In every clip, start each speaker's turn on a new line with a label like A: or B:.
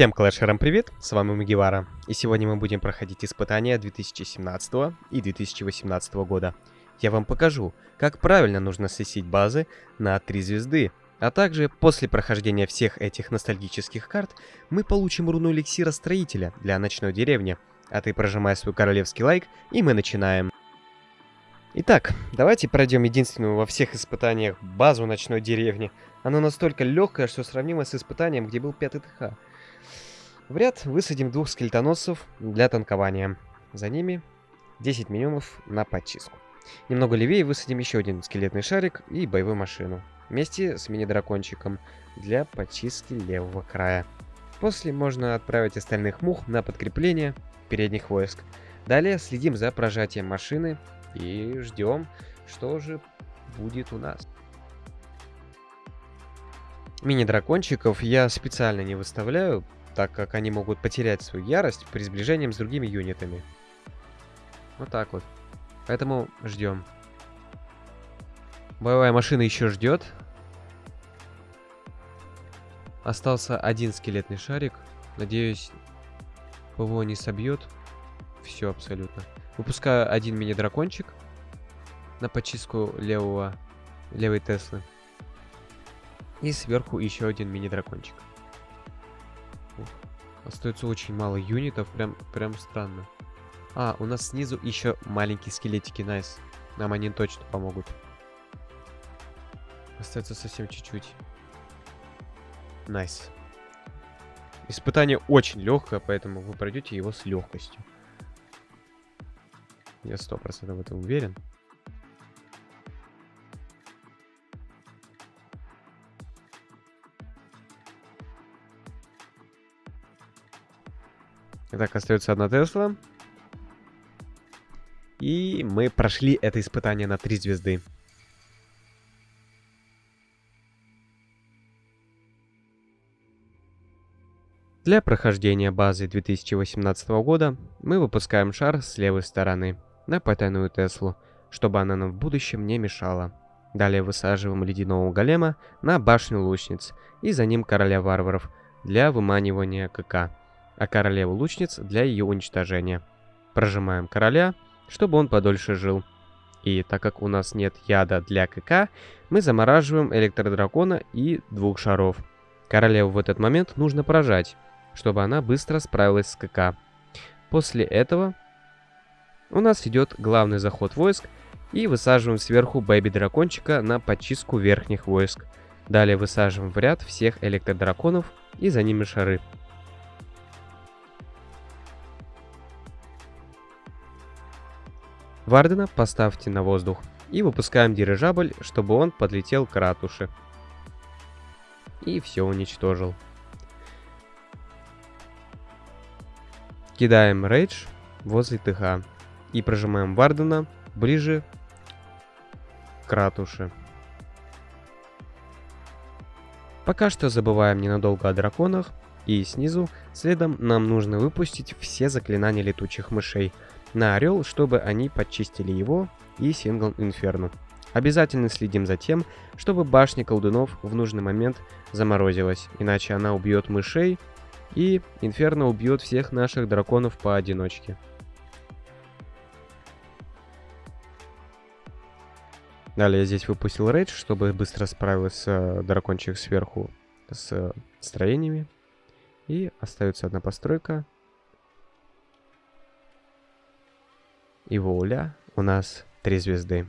A: Всем клэшерам привет, с вами Магивара, и сегодня мы будем проходить испытания 2017 и 2018 года. Я вам покажу, как правильно нужно сессить базы на 3 звезды, а также после прохождения всех этих ностальгических карт мы получим руну эликсира строителя для ночной деревни. А ты прожимай свой королевский лайк, и мы начинаем. Итак, давайте пройдем единственную во всех испытаниях базу ночной деревни. Она настолько легкая, что сравнима с испытанием, где был пятый ТХ. В ряд высадим двух скелетоносцев для танкования. За ними 10 миньонов на подчистку. Немного левее высадим еще один скелетный шарик и боевую машину. Вместе с мини-дракончиком для подчистки левого края. После можно отправить остальных мух на подкрепление передних войск. Далее следим за прожатием машины и ждем, что же будет у нас. Мини-дракончиков я специально не выставляю, так как они могут потерять свою ярость при сближении с другими юнитами. Вот так вот. Поэтому ждем. Боевая машина еще ждет. Остался один скелетный шарик. Надеюсь, ПВО не собьет. Все абсолютно. Выпускаю один мини-дракончик на почистку левого, левой Теслы. И сверху еще один мини-дракончик. Остается очень мало юнитов, прям, прям странно. А, у нас снизу еще маленькие скелетики, nice. Нам они точно помогут. Остается совсем чуть-чуть. Nice. Испытание очень легкое, поэтому вы пройдете его с легкостью. Я сто процентов в этом уверен. Итак, остается одна Тесла. И мы прошли это испытание на 3 звезды. Для прохождения базы 2018 года мы выпускаем шар с левой стороны на потайную Теслу, чтобы она нам в будущем не мешала. Далее высаживаем ледяного голема на башню лучниц и за ним короля варваров для выманивания КК а королеву лучниц для ее уничтожения. Прожимаем короля, чтобы он подольше жил. И так как у нас нет яда для КК, мы замораживаем электродракона и двух шаров. Королеву в этот момент нужно прожать, чтобы она быстро справилась с КК. После этого у нас идет главный заход войск и высаживаем сверху бэби-дракончика на подчистку верхних войск. Далее высаживаем в ряд всех электродраконов и за ними шары. Вардена поставьте на воздух и выпускаем дирижабль, чтобы он подлетел к ратуше. И все уничтожил. Кидаем рейдж возле ТХ и прожимаем Вардена ближе к ратуше. Пока что забываем ненадолго о драконах, и снизу следом нам нужно выпустить все заклинания летучих мышей – на Орел, чтобы они подчистили его и Сингл Инферно. Обязательно следим за тем, чтобы башня колдунов в нужный момент заморозилась, иначе она убьет мышей, и Инферно убьет всех наших драконов поодиночке. Далее я здесь выпустил рейдж, чтобы быстро справился э, дракончик сверху с э, строениями. И остается одна постройка, и воля у нас три звезды.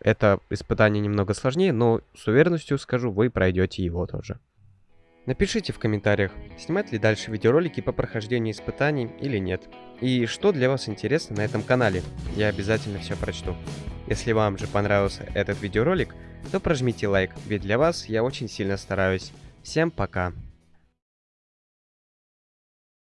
A: Это испытание немного сложнее, но с уверенностью скажу, вы пройдете его тоже. Напишите в комментариях, снимать ли дальше видеоролики по прохождению испытаний или нет. И что для вас интересно на этом канале, я обязательно все прочту. Если вам же понравился этот видеоролик, то прожмите лайк, ведь для вас я очень сильно стараюсь. Всем пока!